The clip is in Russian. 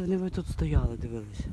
вони тут стояли, дивилися.